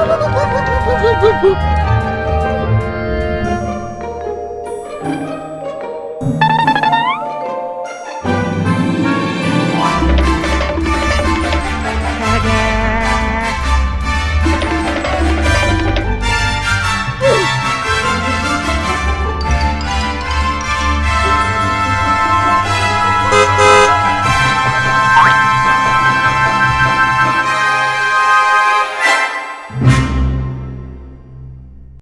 Oh, oh, oh, oh, oh, oh,